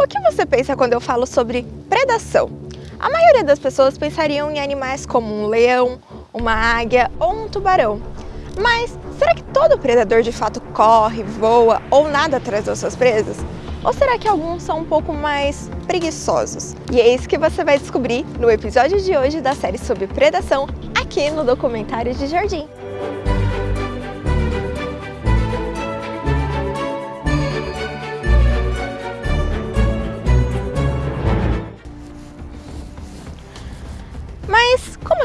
O que você pensa quando eu falo sobre predação? A maioria das pessoas pensariam em animais como um leão, uma águia ou um tubarão. Mas será que todo predador de fato corre, voa ou nada atrás das suas presas? Ou será que alguns são um pouco mais preguiçosos? E é isso que você vai descobrir no episódio de hoje da série sobre predação aqui no Documentário de Jardim.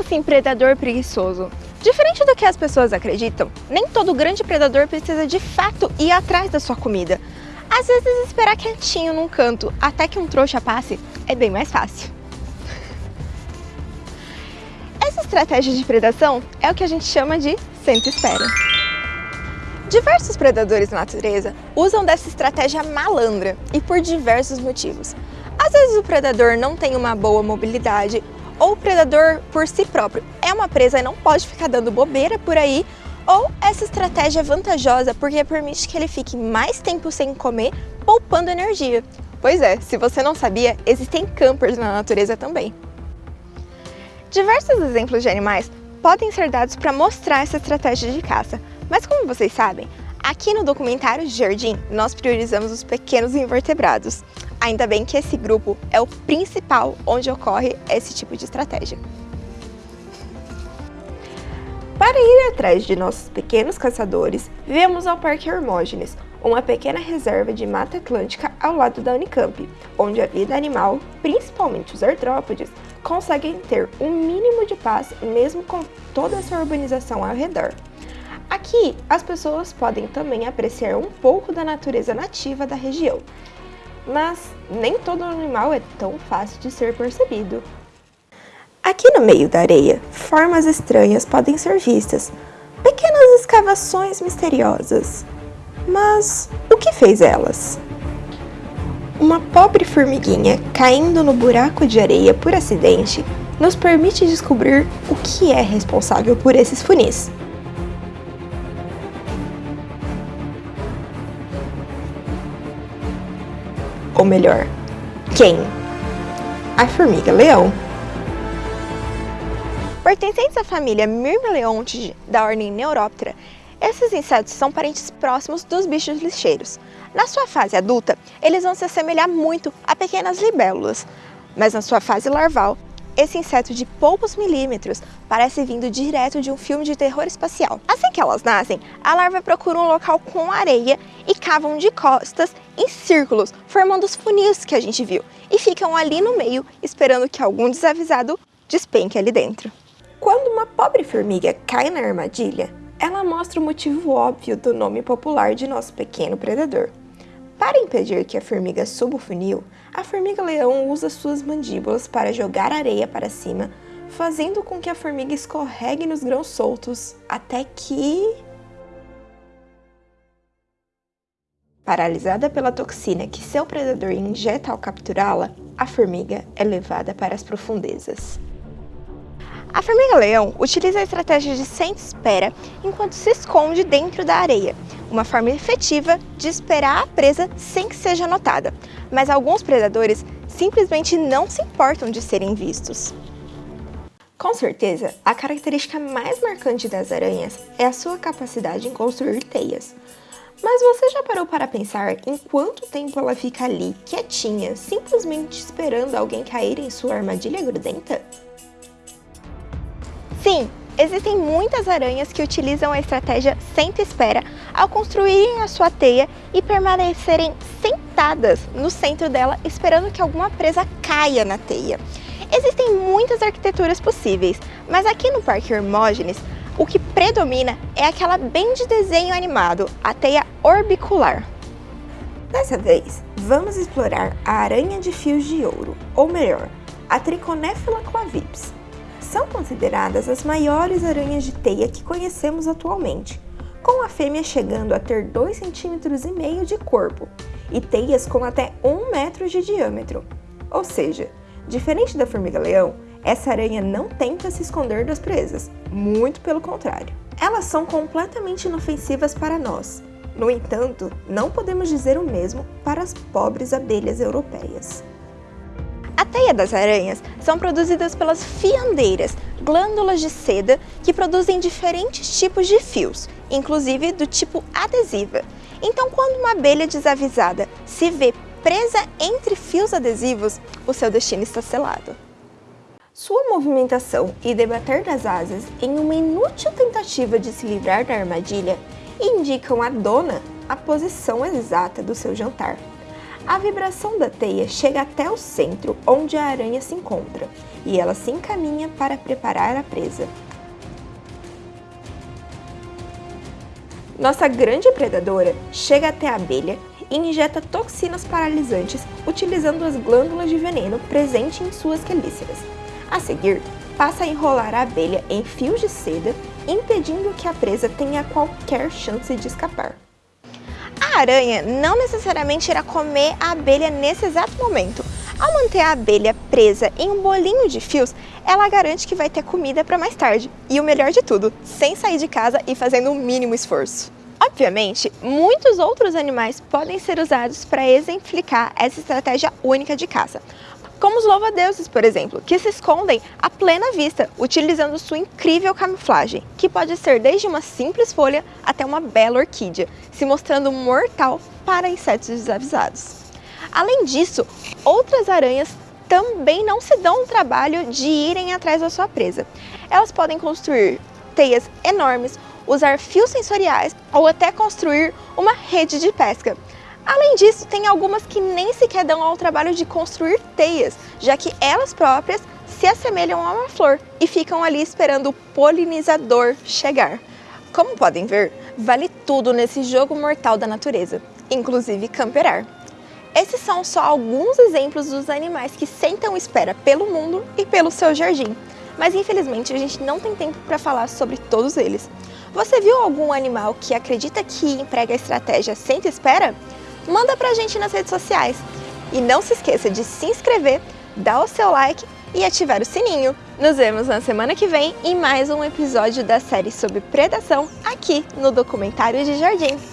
Assim predador preguiçoso? Diferente do que as pessoas acreditam, nem todo grande predador precisa de fato ir atrás da sua comida. Às vezes esperar quietinho num canto até que um trouxa passe é bem mais fácil. Essa estratégia de predação é o que a gente chama de senta-espera. Diversos predadores na natureza usam dessa estratégia malandra e por diversos motivos. Às vezes o predador não tem uma boa mobilidade ou o predador por si próprio é uma presa e não pode ficar dando bobeira por aí, ou essa estratégia é vantajosa porque permite que ele fique mais tempo sem comer, poupando energia. Pois é, se você não sabia, existem campers na natureza também. Diversos exemplos de animais podem ser dados para mostrar essa estratégia de caça, mas como vocês sabem, aqui no documentário Jardim nós priorizamos os pequenos invertebrados. Ainda bem que esse grupo é o principal onde ocorre esse tipo de estratégia. Para ir atrás de nossos pequenos caçadores, viemos ao Parque Hermógenes, uma pequena reserva de Mata Atlântica ao lado da Unicamp, onde a vida animal, principalmente os artrópodes, conseguem ter um mínimo de paz mesmo com toda essa urbanização ao redor. Aqui, as pessoas podem também apreciar um pouco da natureza nativa da região, mas nem todo animal é tão fácil de ser percebido. Aqui no meio da areia, formas estranhas podem ser vistas, pequenas escavações misteriosas. Mas o que fez elas? Uma pobre formiguinha caindo no buraco de areia por acidente nos permite descobrir o que é responsável por esses funis. Ou melhor, quem? A formiga-leão. Pertencentes à família Myrmeleontidae da ordem Neuroptera, esses insetos são parentes próximos dos bichos lixeiros. Na sua fase adulta, eles vão se assemelhar muito a pequenas libélulas, mas na sua fase larval, esse inseto de poucos milímetros parece vindo direto de um filme de terror espacial. Assim que elas nascem, a larva procura um local com areia e cavam de costas em círculos, formando os funis que a gente viu, e ficam ali no meio esperando que algum desavisado despenque ali dentro. Quando uma pobre formiga cai na armadilha, ela mostra o motivo óbvio do nome popular de nosso pequeno predador. Para impedir que a formiga suba o funil, a formiga-leão usa suas mandíbulas para jogar areia para cima, fazendo com que a formiga escorregue nos grãos soltos, até que... Paralisada pela toxina que seu predador injeta ao capturá-la, a formiga é levada para as profundezas. A formiga-leão utiliza a estratégia de senta-espera enquanto se esconde dentro da areia, uma forma efetiva de esperar a presa sem que seja notada, mas alguns predadores simplesmente não se importam de serem vistos. Com certeza, a característica mais marcante das aranhas é a sua capacidade em construir teias. Mas você já parou para pensar em quanto tempo ela fica ali, quietinha, simplesmente esperando alguém cair em sua armadilha grudenta? Sim, existem muitas aranhas que utilizam a estratégia senta-espera ao construírem a sua teia e permanecerem sentadas no centro dela esperando que alguma presa caia na teia. Existem muitas arquiteturas possíveis, mas aqui no Parque Hermógenes, o que predomina é aquela bem de desenho animado, a teia orbicular. Dessa vez, vamos explorar a aranha de fios de ouro, ou melhor, a Trichonephila clavips, são consideradas as maiores aranhas de teia que conhecemos atualmente, com a fêmea chegando a ter 2,5 cm de corpo e teias com até 1 metro de diâmetro. Ou seja, diferente da formiga-leão, essa aranha não tenta se esconder das presas, muito pelo contrário. Elas são completamente inofensivas para nós, No entanto, não podemos dizer o mesmo para as pobres abelhas europeias. A teia das aranhas são produzidas pelas fiandeiras, glândulas de seda que produzem diferentes tipos de fios, inclusive do tipo adesiva. Então, quando uma abelha desavisada se vê presa entre fios adesivos, o seu destino está selado. Sua movimentação e debater das asas em uma inútil tentativa de se livrar da armadilha indicam à dona a posição exata do seu jantar. A vibração da teia chega até o centro onde a aranha se encontra e ela se encaminha para preparar a presa. Nossa grande predadora chega até a abelha e injeta toxinas paralisantes utilizando as glândulas de veneno presentes em suas quelíceras. A seguir, passa a enrolar a abelha em fios de seda, impedindo que a presa tenha qualquer chance de escapar. A aranha não necessariamente irá comer a abelha nesse exato momento. Ao manter a abelha presa em um bolinho de fios, ela garante que vai ter comida para mais tarde. E o melhor de tudo, sem sair de casa e fazendo o mínimo esforço. Obviamente, muitos outros animais podem ser usados para exemplificar essa estratégia única de caça como os louva-deuses, por exemplo, que se escondem à plena vista, utilizando sua incrível camuflagem, que pode ser desde uma simples folha até uma bela orquídea, se mostrando mortal para insetos desavisados. Além disso, outras aranhas também não se dão o trabalho de irem atrás da sua presa. Elas podem construir teias enormes, usar fios sensoriais ou até construir uma rede de pesca. Além disso, tem algumas que nem sequer dão ao trabalho de construir teias, já que elas próprias se assemelham a uma flor e ficam ali esperando o polinizador chegar. Como podem ver, vale tudo nesse jogo mortal da natureza, inclusive camperar. Esses são só alguns exemplos dos animais que sentam espera pelo mundo e pelo seu jardim, mas infelizmente a gente não tem tempo para falar sobre todos eles. Você viu algum animal que acredita que emprega a estratégia senta espera? Manda pra gente nas redes sociais. E não se esqueça de se inscrever, dar o seu like e ativar o sininho. Nos vemos na semana que vem em mais um episódio da série sobre predação aqui no Documentário de Jardim.